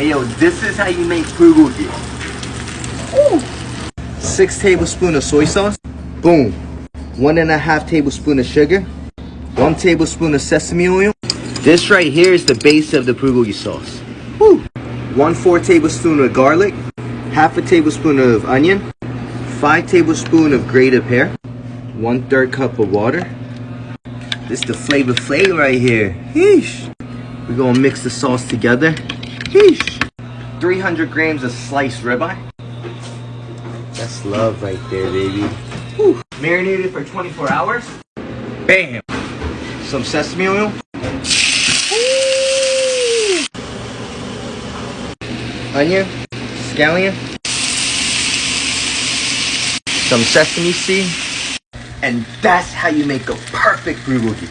Hey yo, this is how you make bulgogi. Six tablespoons of soy sauce. Boom. One and a half tablespoon of sugar. One tablespoon of sesame oil. This right here is the base of the bulgogi sauce. Woo. One four tablespoon of garlic. Half a tablespoon of onion. Five tablespoon of grated pear. One third cup of water. This the flavor flavor right here. We're gonna mix the sauce together. Yeesh. 300 grams of sliced ribeye. That's love right there, baby. Whew. Marinated for 24 hours. Bam. Some sesame oil. Onion. Scallion. Some sesame seed. And that's how you make a perfect bulgogi.